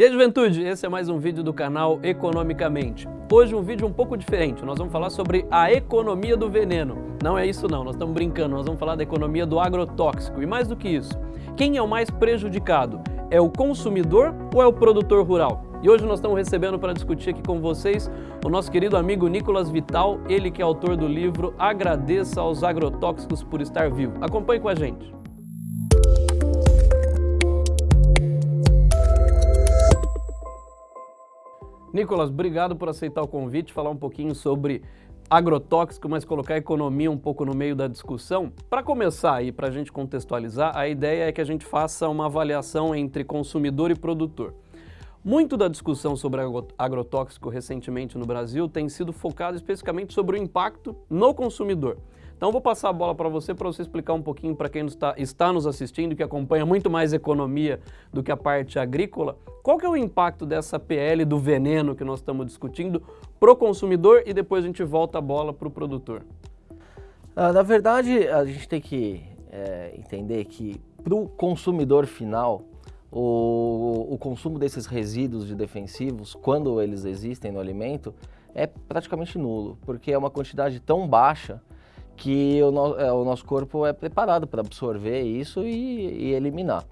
E aí, juventude, esse é mais um vídeo do canal Economicamente. Hoje um vídeo um pouco diferente, nós vamos falar sobre a economia do veneno. Não é isso não, nós estamos brincando, nós vamos falar da economia do agrotóxico. E mais do que isso, quem é o mais prejudicado? É o consumidor ou é o produtor rural? E hoje nós estamos recebendo para discutir aqui com vocês o nosso querido amigo Nicolas Vital, ele que é autor do livro Agradeça aos Agrotóxicos por Estar Vivo. Acompanhe com a gente. Nicolas, obrigado por aceitar o convite, falar um pouquinho sobre agrotóxico, mas colocar a economia um pouco no meio da discussão. Para começar aí, para a gente contextualizar, a ideia é que a gente faça uma avaliação entre consumidor e produtor. Muito da discussão sobre agrotóxico recentemente no Brasil tem sido focado especificamente sobre o impacto no consumidor. Então vou passar a bola para você para você explicar um pouquinho para quem está, está nos assistindo, que acompanha muito mais economia do que a parte agrícola, qual que é o impacto dessa PL do veneno que nós estamos discutindo para o consumidor e depois a gente volta a bola para o produtor? Ah, na verdade, a gente tem que é, entender que para o consumidor final, o, o consumo desses resíduos de defensivos, quando eles existem no alimento, é praticamente nulo, porque é uma quantidade tão baixa que o, no, é, o nosso corpo é preparado para absorver isso e, e eliminar.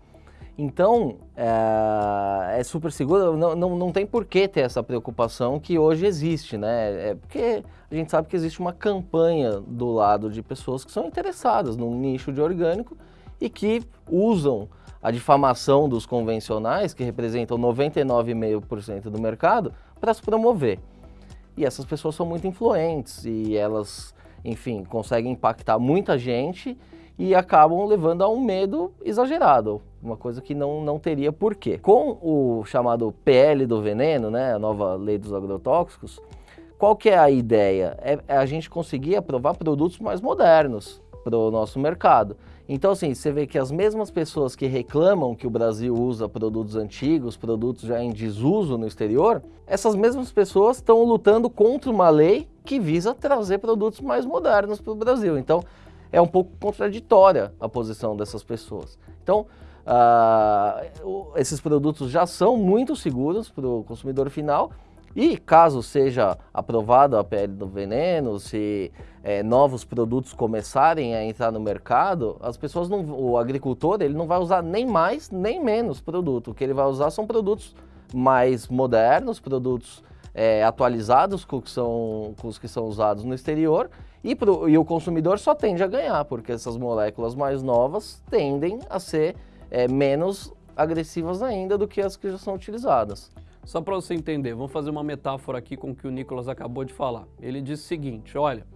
Então, é, é, super seguro, não, não, não tem por que ter essa preocupação que hoje existe, né? É porque a gente sabe que existe uma campanha do lado de pessoas que são interessadas no nicho de orgânico e que usam a difamação dos convencionais, que representam 99,5% do mercado, para se promover. E essas pessoas são muito influentes e elas enfim, conseguem impactar muita gente e acabam levando a um medo exagerado, uma coisa que não, não teria porquê. Com o chamado PL do veneno, né, a nova lei dos agrotóxicos, qual que é a ideia? É, é a gente conseguir aprovar produtos mais modernos para o nosso mercado. Então, assim, você vê que as mesmas pessoas que reclamam que o Brasil usa produtos antigos, produtos já em desuso no exterior, essas mesmas pessoas estão lutando contra uma lei que visa trazer produtos mais modernos para o Brasil. Então, é um pouco contraditória a posição dessas pessoas. Então, uh, esses produtos já são muito seguros para o consumidor final e caso seja aprovada a PL do veneno, se é, novos produtos começarem a entrar no mercado, as pessoas não, o agricultor ele não vai usar nem mais nem menos produto. O que ele vai usar são produtos mais modernos, produtos é, atualizados com, que são, com os que são usados no exterior e, pro, e, o consumidor só tende a ganhar, porque essas moléculas mais novas tendem a ser é, menos agressivas ainda do que as que já são utilizadas. Só para você entender, vamos fazer uma metáfora aqui com o que o Nicolas acabou de falar. Ele disse o seguinte, olha,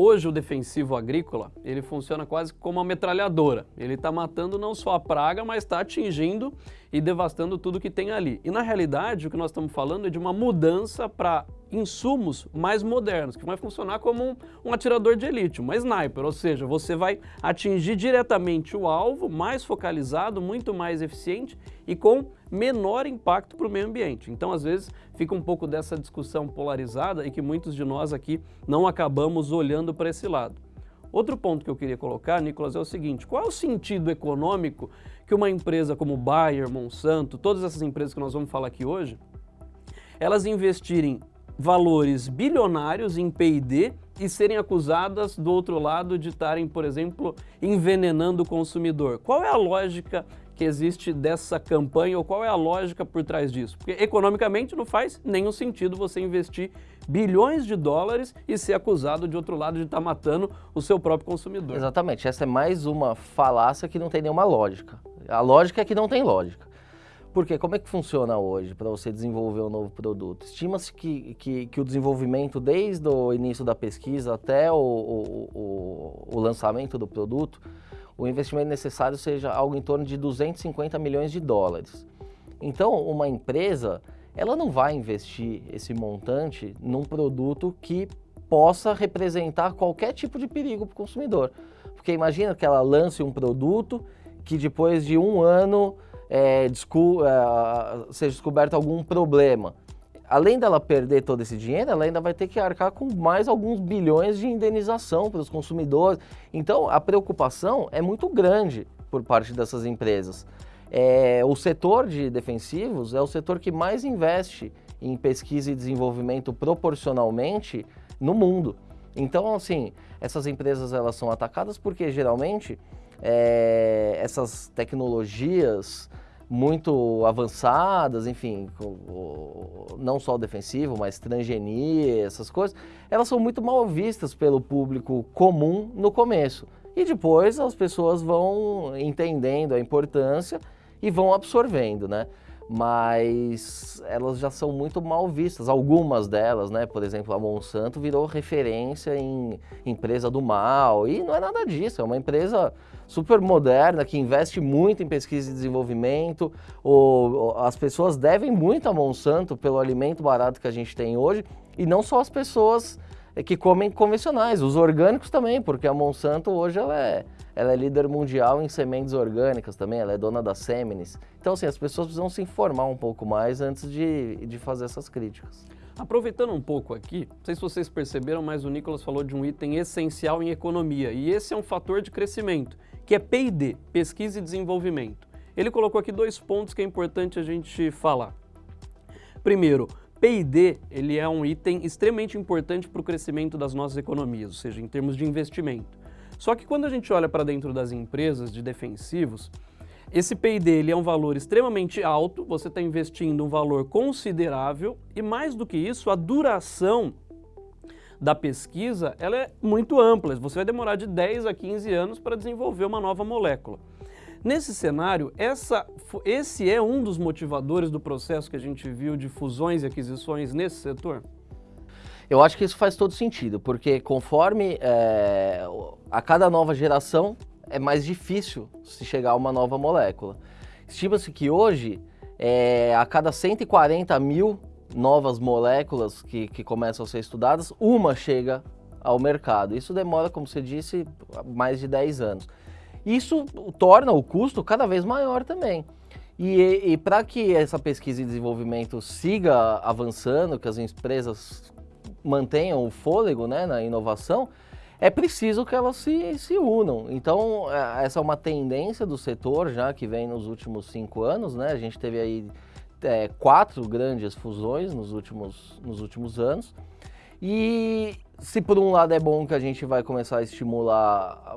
Hoje o defensivo agrícola, ele funciona quase como uma metralhadora. Ele está matando não só a praga, mas está atingindo e devastando tudo que tem ali. E na realidade, o que nós estamos falando é de uma mudança para insumos mais modernos, que vai funcionar como um, um, atirador de elite, uma sniper, ou seja, você vai atingir diretamente o alvo, mais focalizado, muito mais eficiente e com menor impacto para o meio ambiente. Então, às vezes, fica um pouco dessa discussão polarizada e que muitos de nós aqui não acabamos olhando para esse lado. Outro ponto que eu queria colocar, Nicolas, é o seguinte, qual é o sentido econômico que uma empresa como Bayer, Monsanto, todas essas empresas que nós vamos falar aqui hoje, elas investirem valores bilionários em P&D e serem acusadas do outro lado de estarem, por exemplo, envenenando o consumidor. Qual é a lógica que existe dessa campanha ou qual é a lógica por trás disso? Porque economicamente não faz nenhum sentido você investir bilhões de dólares e ser acusado de outro lado de estar matando o seu próprio consumidor. Exatamente, essa é mais uma falácia que não tem nenhuma lógica. A lógica é que não tem lógica. Porque como é que funciona hoje para você desenvolver um novo produto? Estima-se que, que, que, o desenvolvimento, desde o início da pesquisa até o, o, o, o, lançamento do produto, o investimento necessário seja algo em torno de 250 milhões de dólares. Então, uma empresa, ela não vai investir esse montante num produto que possa representar qualquer tipo de perigo para o consumidor. Porque imagina que ela lance um produto que depois de um ano é, é, seja descoberto algum problema. Além dela perder todo esse dinheiro, ela ainda vai ter que arcar com mais alguns bilhões de indenização para os consumidores. Então, a preocupação é muito grande por parte dessas empresas. é, o setor de defensivos é o setor que mais investe em pesquisa e desenvolvimento proporcionalmente no mundo. Então, assim, essas empresas elas são atacadas porque geralmente é, essas tecnologias muito avançadas, enfim, não só o defensivo, mas transgenia, essas coisas, elas são muito mal vistas pelo público comum no começo. E depois as pessoas vão entendendo a importância e vão absorvendo, né? Mas elas já são muito mal vistas, algumas delas, né? Por exemplo, a Monsanto virou referência em empresa do mal, e não é nada disso, é uma empresa super moderna que investe muito em pesquisa e desenvolvimento. O, as pessoas devem muito a Monsanto pelo alimento barato que a gente tem hoje, e não só as pessoas que comem convencionais, os orgânicos também, porque a Monsanto hoje ela é ela é líder mundial em sementes orgânicas também, ela é dona da Seminis. Então, assim, as pessoas precisam se informar um pouco mais antes de, de fazer essas críticas. Aproveitando um pouco aqui, não sei se vocês perceberam, mas o Nicolas falou de um item essencial em economia, e esse é um fator de crescimento, que é P&D, Pesquisa e Desenvolvimento. Ele colocou aqui dois pontos que é importante a gente falar. Primeiro, P&D ele é um item extremamente importante para o crescimento das nossas economias, ou seja, em termos de investimento. Só que quando a gente olha para dentro das empresas de defensivos, esse P&D é um valor extremamente alto, você está investindo um valor considerável e mais do que isso, a duração da pesquisa ela é muito ampla, você vai demorar de 10 a 15 anos para desenvolver uma nova molécula. Nesse cenário, essa, esse é um dos motivadores do processo que a gente viu de fusões e aquisições nesse setor? Eu acho que isso faz todo sentido, porque conforme é, a cada nova geração é mais difícil se chegar a uma nova molécula. Estima-se que hoje, é, a cada 140 mil novas moléculas que, que começam a ser estudadas, uma chega ao mercado. Isso demora, como você disse, mais de 10 anos. Isso torna o custo cada vez maior também. E, e para que essa pesquisa e desenvolvimento siga avançando, que as empresas mantenham o fôlego né, na inovação, é preciso que elas se, se unam. Então, é, essa é uma tendência do setor já que vem nos últimos cinco anos, né? A gente teve aí é, quatro grandes fusões nos últimos, nos últimos anos. E se por um lado é bom que a gente vai começar a estimular,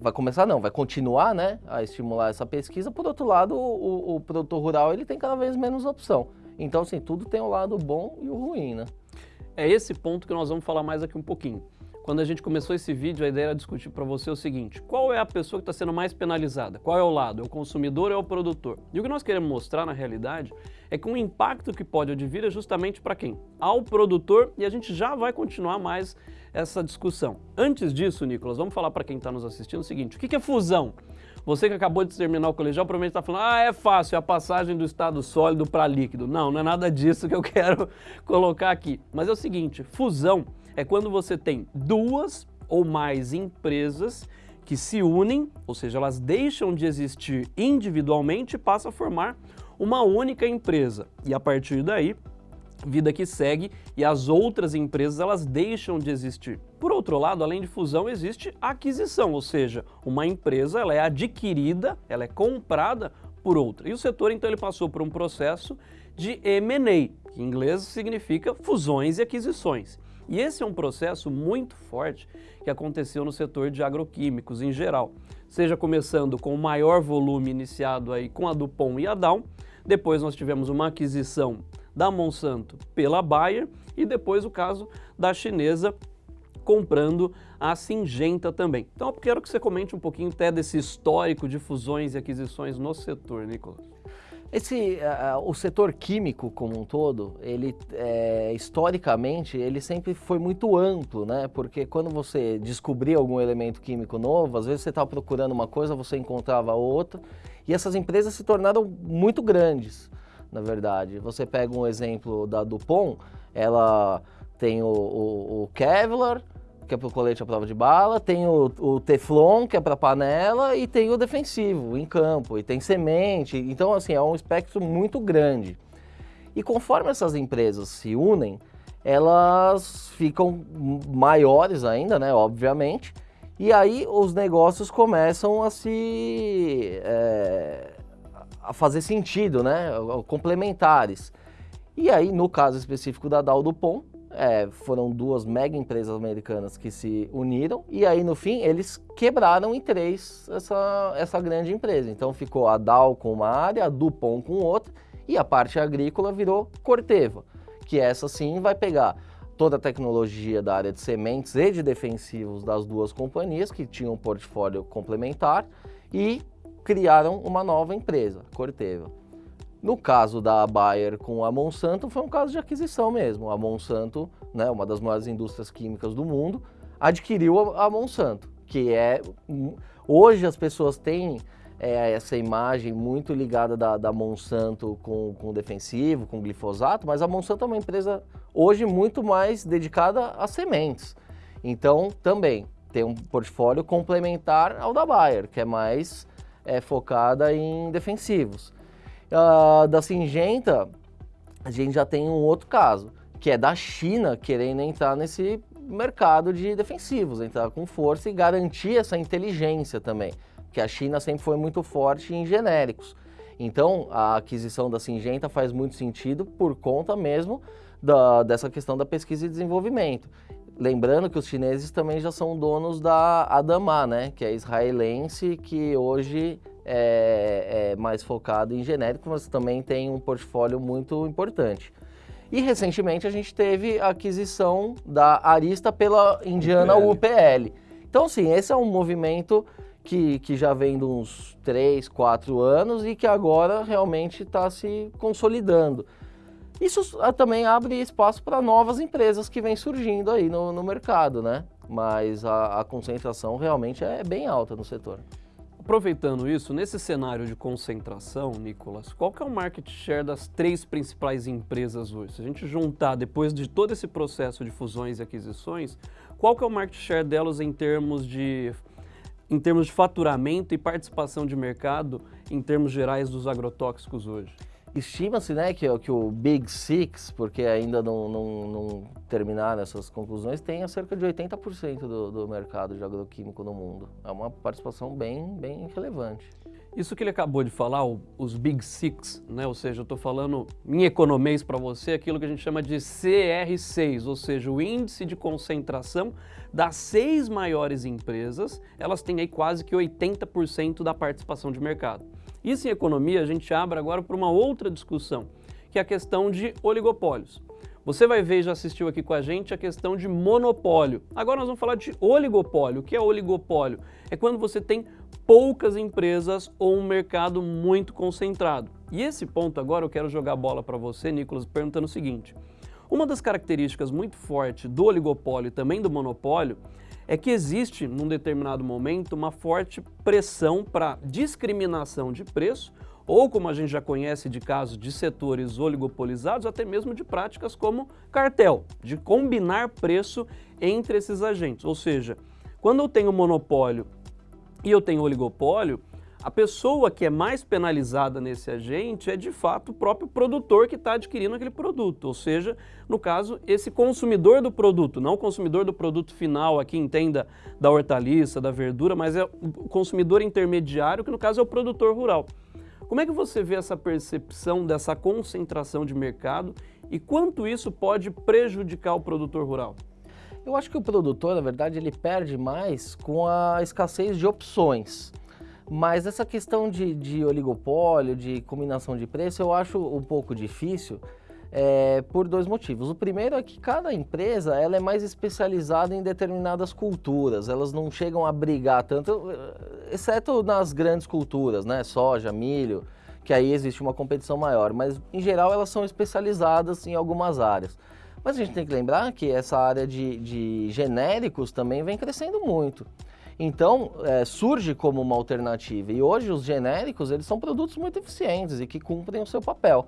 vai começar não, vai continuar né, a estimular essa pesquisa, por outro lado o, o produtor rural ele tem cada vez menos opção. Então assim, tudo tem o lado bom e o ruim, né? É esse ponto que nós vamos falar mais aqui um pouquinho. Quando a gente começou esse vídeo, a ideia era discutir para você o seguinte, qual é a pessoa que está sendo mais penalizada? Qual é o lado? É o consumidor ou é o produtor? E o que nós queremos mostrar na realidade é que o impacto que pode advir é justamente para quem? Ao produtor e a gente já vai continuar mais essa discussão. Antes disso, Nicolas, vamos falar para quem está nos assistindo o seguinte, o que é fusão? Você que acabou de terminar o colegial provavelmente está falando, ah, é fácil, é a passagem do estado sólido para líquido. Não, não é nada disso que eu quero colocar aqui. Mas é o seguinte, fusão é quando você tem duas ou mais empresas que se unem, ou seja, elas deixam de existir individualmente e passam a formar uma única empresa. E a partir daí, vida que segue e as outras empresas elas deixam de existir. Por outro lado, além de fusão, existe aquisição, ou seja, uma empresa ela é adquirida, ela é comprada por outra. E o setor então ele passou por um processo de M&A, que em inglês significa fusões e aquisições. E esse é um processo muito forte que aconteceu no setor de agroquímicos em geral, seja começando com o maior volume iniciado aí com a Dupont e a Dow, depois nós tivemos uma aquisição da Monsanto pela Bayer e depois o caso da chinesa comprando a Singenta também. Então eu quero que você comente um pouquinho até desse histórico de fusões e aquisições no setor, Nicolas. Esse, uh, o setor químico como um todo, ele é, historicamente, ele sempre foi muito amplo, né? Porque quando você descobria algum elemento químico novo, às vezes você estava procurando uma coisa, você encontrava outra, e essas empresas se tornaram muito grandes na verdade. Você pega um exemplo da Dupont, ela tem o, o, o Kevlar, que é para o colete à prova de bala, tem o, o Teflon, que é para panela, e tem o defensivo em campo, e tem semente. Então, assim, é um espectro muito grande. E conforme essas empresas se unem, elas ficam maiores ainda, né, obviamente, e aí os negócios começam a se... É, a fazer sentido, né? Complementares. E aí, no caso específico da Dow Dupont, é, foram duas mega empresas americanas que se uniram e aí no fim eles quebraram em três essa, essa grande empresa. Então ficou a Dow com uma área, a Dupont com outra e a parte agrícola virou Corteva, que essa sim vai pegar toda a tecnologia da área de sementes e de defensivos das duas companhias que tinham um portfólio complementar e criaram uma nova empresa, Corteva. No caso da Bayer com a Monsanto, foi um caso de aquisição mesmo. A Monsanto, né, uma das maiores indústrias químicas do mundo, adquiriu a, Monsanto, que é... Hoje as pessoas têm é, essa imagem muito ligada da, da Monsanto com, com defensivo, com glifosato, mas a Monsanto é uma empresa hoje muito mais dedicada a sementes. Então, também tem um portfólio complementar ao da Bayer, que é mais é, focada em defensivos. Uh, da Singenta, a gente já tem um outro caso, que é da China querendo entrar nesse mercado de defensivos, entrar com força e garantir essa inteligência também, que a China sempre foi muito forte em genéricos. Então, a aquisição da Singenta faz muito sentido por conta mesmo da, dessa questão da pesquisa e desenvolvimento. Lembrando que os chineses também já são donos da Adama, né, que é israelense, que hoje é, é mais focado em genérico, mas também tem um portfólio muito importante. E recentemente a gente teve a aquisição da Arista pela indiana UPL. UPL. Então, sim, esse é um movimento que, que já vem de uns 3, 4 anos e que agora realmente está se consolidando. Isso ah, também abre espaço para novas empresas que vêm surgindo aí no, no mercado, né? Mas a, a, concentração realmente é bem alta no setor. Aproveitando isso, nesse cenário de concentração, Nicolas, qual que é o market share das três principais empresas hoje? Se a gente juntar, depois de todo esse processo de fusões e aquisições, qual que é o market share delas em termos de, em termos de faturamento e participação de mercado em termos gerais dos agrotóxicos hoje? Estima-se né, que, que o Big Six, porque ainda não, não, não terminaram essas conclusões, tenha cerca de 80% do, do mercado de agroquímico no mundo. É uma participação bem, bem relevante. Isso que ele acabou de falar, os Big Six, né? ou seja, eu estou falando em economês para você, aquilo que a gente chama de CR6, ou seja, o índice de concentração das seis maiores empresas, elas têm aí quase que 80% da participação de mercado. Isso em economia a gente abre agora para uma outra discussão, que é a questão de oligopólios. Você vai ver, já assistiu aqui com a gente, a questão de monopólio. Agora nós vamos falar de oligopólio. O que é oligopólio? É quando você tem poucas empresas ou um mercado muito concentrado. E esse ponto agora eu quero jogar a bola para você, Nicolas, perguntando o seguinte. Uma das características muito fortes do oligopólio e também do monopólio é que existe, num determinado momento, uma forte pressão para discriminação de preço, ou como a gente já conhece de casos de setores oligopolizados, até mesmo de práticas como cartel, de combinar preço entre esses agentes. Ou seja, quando eu tenho monopólio e eu tenho oligopólio, a pessoa que é mais penalizada nesse agente é de fato o próprio produtor que está adquirindo aquele produto, ou seja, no caso, esse consumidor do produto, não o consumidor do produto final, aqui entenda da hortaliça, da verdura, mas é o consumidor intermediário, que no caso é o produtor rural. Como é que você vê essa percepção dessa concentração de mercado e quanto isso pode prejudicar o produtor rural? Eu acho que o produtor, na verdade, ele perde mais com a escassez de opções. Mas essa questão de, de oligopólio, de combinação de preço, eu acho um pouco difícil é, por dois motivos. O primeiro é que cada empresa ela é mais especializada em determinadas culturas, elas não chegam a brigar tanto, exceto nas grandes culturas, né? soja, milho, que aí existe uma competição maior, mas em geral elas são especializadas em algumas áreas. Mas a gente tem que lembrar que essa área de, de genéricos também vem crescendo muito. Então, é, surge como uma alternativa. E hoje os genéricos, eles são produtos muito eficientes e que cumprem o seu papel.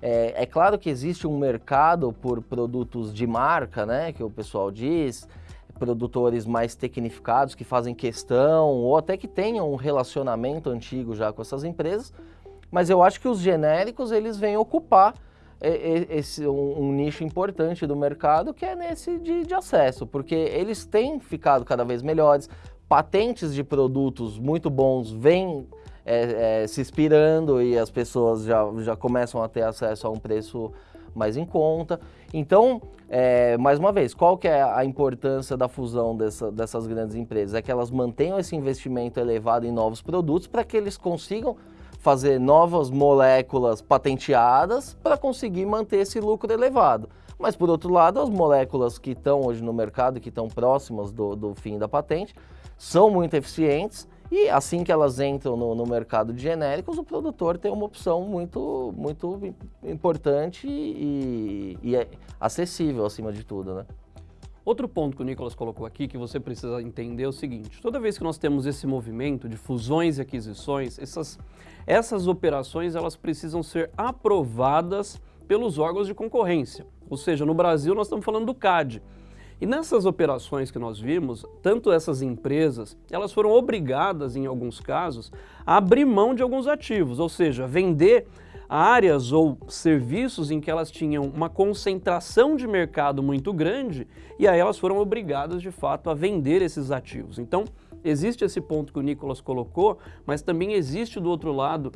É, é, claro que existe um mercado por produtos de marca, né, que o pessoal diz, produtores mais tecnificados que fazem questão ou até que tenham um relacionamento antigo já com essas empresas, mas eu acho que os genéricos eles vêm ocupar esse, um, um, nicho importante do mercado que é nesse de, de acesso, porque eles têm ficado cada vez melhores, patentes de produtos muito bons vêm é, é, se expirando e as pessoas já, já começam a ter acesso a um preço mais em conta. Então, é, mais uma vez, qual que é a importância da fusão dessa, dessas grandes empresas? É que elas mantenham esse investimento elevado em novos produtos para que eles consigam fazer novas moléculas patenteadas para conseguir manter esse lucro elevado. Mas, por outro lado, as moléculas que estão hoje no mercado, que estão próximas do, do fim da patente, são muito eficientes e assim que elas entram no, no, mercado de genéricos, o produtor tem uma opção muito, muito importante e, e é acessível acima de tudo, né? Outro ponto que o Nicolas colocou aqui que você precisa entender é o seguinte, toda vez que nós temos esse movimento de fusões e aquisições, essas, essas operações elas precisam ser aprovadas pelos órgãos de concorrência. Ou seja, no Brasil nós estamos falando do CAD, e nessas operações que nós vimos, tanto essas empresas, elas foram obrigadas, em alguns casos, a abrir mão de alguns ativos, ou seja, vender áreas ou serviços em que elas tinham uma concentração de mercado muito grande e aí elas foram obrigadas, de fato, a vender esses ativos. Então, existe esse ponto que o Nicolas colocou, mas também existe do outro lado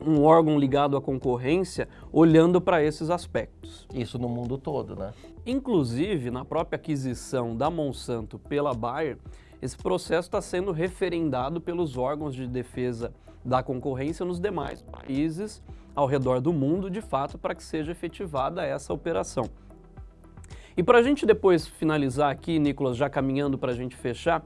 um órgão ligado à concorrência olhando para esses aspectos. Isso no mundo todo, né? Inclusive, na própria aquisição da Monsanto pela Bayer, esse processo está sendo referendado pelos órgãos de defesa da concorrência nos demais países ao redor do mundo, de fato, para que seja efetivada essa operação. E para a gente depois finalizar aqui, Nicolas, já caminhando para a gente fechar,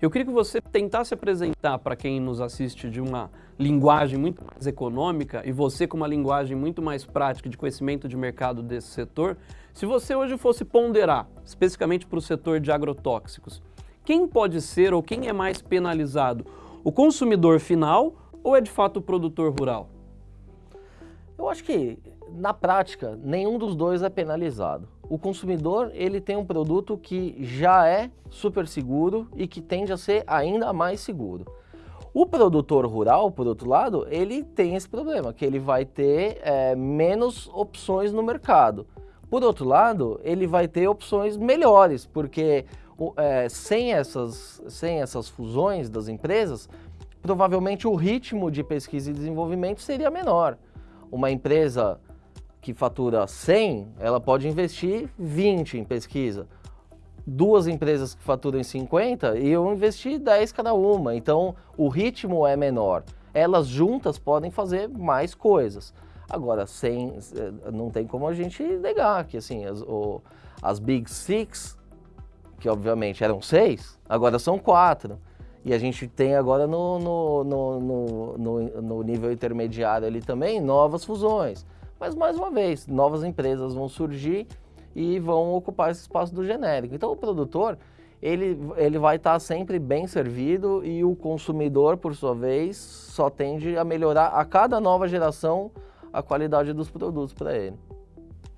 eu queria que você tentasse apresentar para quem nos assiste de uma linguagem muito mais econômica e você com uma linguagem muito mais prática de conhecimento de mercado desse setor, se você hoje fosse ponderar, especificamente para o setor de agrotóxicos, quem pode ser ou quem é mais penalizado? O consumidor final ou é de fato o produtor rural? Eu acho que, na prática, nenhum dos dois é penalizado o consumidor ele tem um produto que já é super seguro e que tende a ser ainda mais seguro. O produtor rural, por outro lado, ele tem esse problema, que ele vai ter é, menos opções no mercado. Por outro lado, ele vai ter opções melhores, porque é, sem, essas, sem essas fusões das empresas, provavelmente o ritmo de pesquisa e desenvolvimento seria menor. Uma empresa que fatura 100, ela pode investir 20 em pesquisa. Duas empresas que faturam 50, eu investir 10 cada uma. Então, o ritmo é menor. Elas juntas podem fazer mais coisas. Agora, sem, eh, não tem como a gente negar que assim, as, o, as Big Six, que obviamente eram seis, agora são quatro. E a gente tem agora no, no, no, no, no nível intermediário ali também novas fusões. Mas, mais uma vez, novas empresas vão surgir e vão ocupar esse espaço do genérico. Então, o produtor, ele, ele vai estar sempre bem servido e o consumidor, por sua vez, só tende a melhorar a cada nova geração a qualidade dos produtos para ele.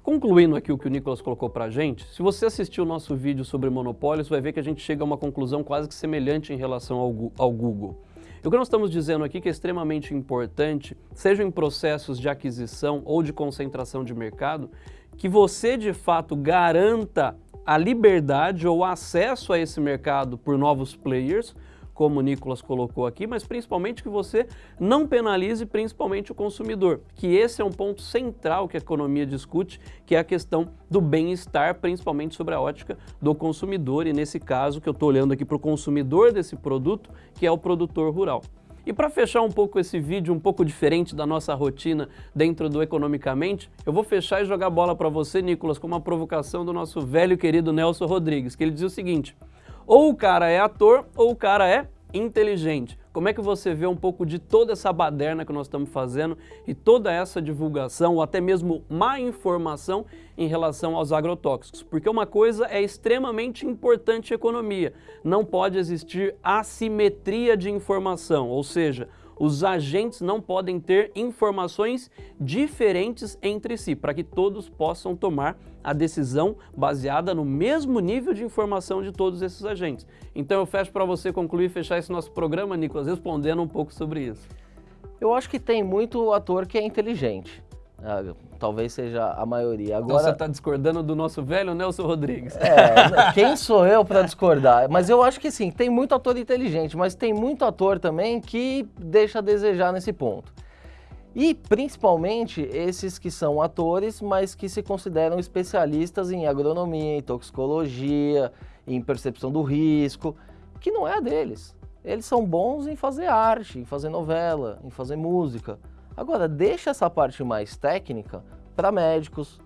Concluindo aqui o que o Nicolas colocou para a gente, se você assistiu o nosso vídeo sobre monopólios, vai ver que a gente chega a uma conclusão quase que semelhante em relação ao, Google. O que nós estamos dizendo aqui que é extremamente importante, seja em processos de aquisição ou de concentração de mercado, que você de fato garanta a liberdade ou acesso a esse mercado por novos players, como o Nicolas colocou aqui, mas principalmente que você não penalize principalmente o consumidor, que esse é um ponto central que a economia discute, que é a questão do bem-estar, principalmente sobre a ótica do consumidor, e nesse caso que eu estou olhando aqui para o consumidor desse produto, que é o produtor rural. E para fechar um pouco esse vídeo, um pouco diferente da nossa rotina dentro do Economicamente, eu vou fechar e jogar bola para você, Nicolas, com uma provocação do nosso velho querido Nelson Rodrigues, que ele diz o seguinte, ou o cara é ator ou o cara é inteligente. Como é que você vê um pouco de toda essa baderna que nós estamos fazendo e toda essa divulgação ou até mesmo má informação em relação aos agrotóxicos? Porque uma coisa é extremamente importante economia, não pode existir assimetria de informação, ou seja, os agentes não podem ter informações diferentes entre si, para que todos possam tomar a decisão baseada no mesmo nível de informação de todos esses agentes. Então eu fecho para você concluir e fechar esse nosso programa, Nicolas, respondendo um pouco sobre isso. Eu acho que tem muito ator que é inteligente. Ah, talvez seja a maioria. Então Agora, você está discordando do nosso velho Nelson Rodrigues. é, quem sou eu para discordar? Mas eu acho que sim, tem muito ator inteligente, mas tem muito ator também que deixa a desejar nesse ponto. E principalmente esses que são atores, mas que se consideram especialistas em agronomia, em toxicologia, em percepção do risco, que não é a deles. Eles são bons em fazer arte, em fazer novela, em fazer música. Agora, deixa essa parte mais técnica para médicos,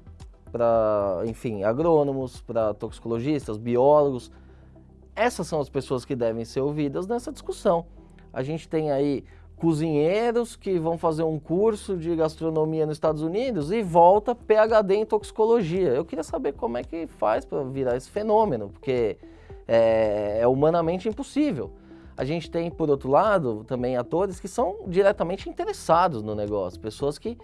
para, enfim, agrônomos, para toxicologistas, biólogos. Essas são as pessoas que devem ser ouvidas nessa discussão. A gente tem aí cozinheiros que vão fazer um curso de gastronomia nos Estados Unidos e volta PhD em toxicologia. Eu queria saber como é que faz para virar esse fenômeno, porque é, é humanamente impossível. A gente tem, por outro lado, também atores que são diretamente interessados no negócio, pessoas que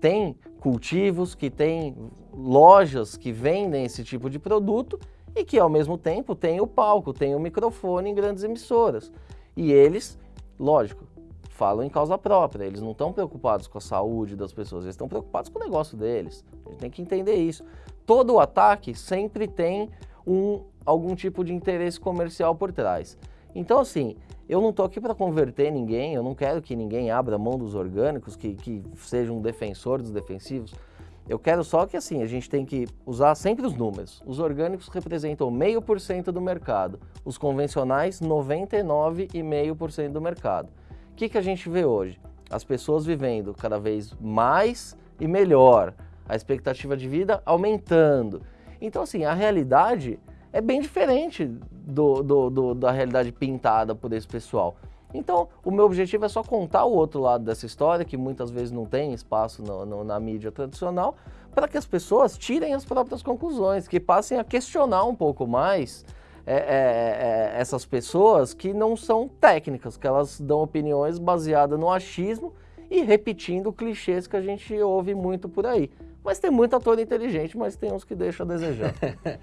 têm cultivos, que têm lojas que vendem esse tipo de produto e que, ao mesmo tempo, têm o palco, têm o microfone em grandes emissoras. E eles, lógico, falam em causa própria, eles não estão preocupados com a saúde das pessoas, eles estão preocupados com o negócio deles. A gente tem que entender isso. Todo ataque sempre tem um, algum tipo de interesse comercial por trás. Então, assim, eu não estou aqui para converter ninguém, eu não quero que ninguém abra mão dos orgânicos, que, que seja um defensor dos defensivos. Eu quero só que, assim, a gente tem que usar sempre os números. Os orgânicos representam meio por cento do mercado, os convencionais 99,5% do mercado que, que a gente vê hoje? As pessoas vivendo cada vez mais e melhor, a expectativa de vida aumentando. Então, assim, a realidade é bem diferente do, do, do, da realidade pintada por esse pessoal. Então, o meu objetivo é só contar o outro lado dessa história, que muitas vezes não tem espaço no, no, na mídia tradicional, para que as pessoas tirem as próprias conclusões, que passem a questionar um pouco mais é, é, é, essas pessoas que não são técnicas, que elas dão opiniões baseadas no achismo e repetindo clichês que a gente ouve muito por aí. Mas tem muito ator inteligente, mas tem uns que deixam a desejar.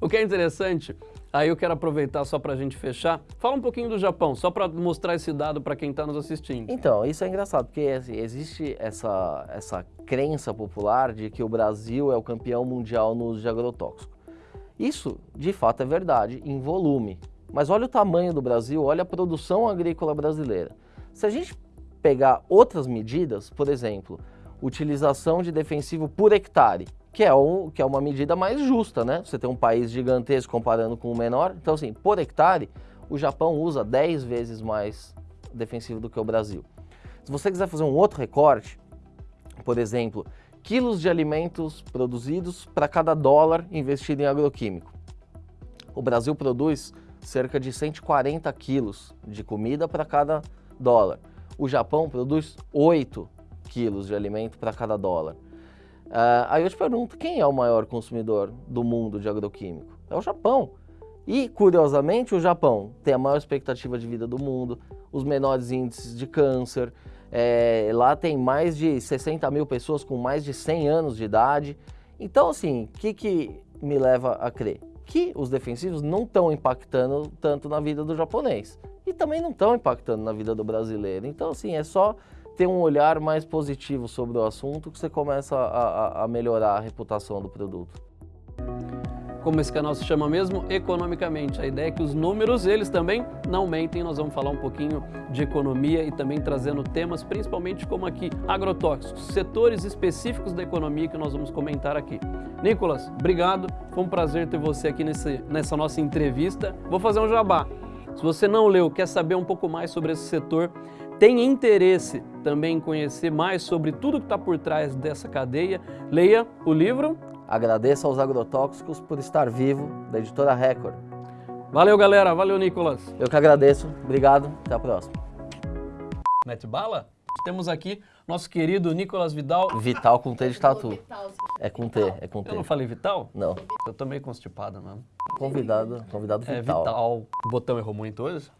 o que é interessante, aí eu quero aproveitar só para a gente fechar, fala um pouquinho do Japão, só para mostrar esse dado para quem está nos assistindo. Então, isso é engraçado, porque assim, existe essa, essa crença popular de que o Brasil é o campeão mundial no uso de agrotóxico. Isso, de fato, é verdade em volume. Mas olha o tamanho do Brasil, olha a produção agrícola brasileira. Se a gente pegar outras medidas, por exemplo, utilização de defensivo por hectare, que é, um, que é uma medida mais justa, né? Você tem um país gigantesco comparando com o menor. Então, assim, por hectare, o Japão usa 10 vezes mais defensivo do que o Brasil. Se você quiser fazer um outro recorte, por exemplo, quilos de alimentos produzidos para cada dólar investido em agroquímico. O Brasil produz cerca de 140 quilos de comida para cada dólar. O Japão produz 8 quilos de alimento para cada dólar. Uh, aí eu te pergunto, quem é o maior consumidor do mundo de agroquímico? É o Japão. E, curiosamente, o Japão tem a maior expectativa de vida do mundo, os menores índices de câncer, é, lá tem mais de 60 mil pessoas com mais de 100 anos de idade. Então, assim, o que, que me leva a crer? Que os defensivos não estão impactando tanto na vida do japonês. E também não estão impactando na vida do brasileiro. Então, assim, é só ter um olhar mais positivo sobre o assunto que você começa a, a, a melhorar a reputação do produto como esse canal se chama mesmo, economicamente. A ideia é que os números, eles também não mentem. Nós vamos falar um pouquinho de economia e também trazendo temas, principalmente como aqui, agrotóxicos, setores específicos da economia que nós vamos comentar aqui. Nicolas, obrigado. Foi um prazer ter você aqui nesse, nessa nossa entrevista. Vou fazer um jabá. Se você não leu, quer saber um pouco mais sobre esse setor, tem interesse também conhecer mais sobre tudo que está por trás dessa cadeia, leia o livro Agradeço aos agrotóxicos por estar vivo, da editora Record. Valeu, galera. Valeu, Nicolas. Eu que agradeço. Obrigado. Até a próxima. Mete bala? Temos aqui nosso querido Nicolas Vidal. Vital com T de tatu. É com T, é com T. Eu não falei Vital? Não. Eu tô meio constipado mesmo. Convidado, convidado Vital. É Vital. O botão errou muito hoje?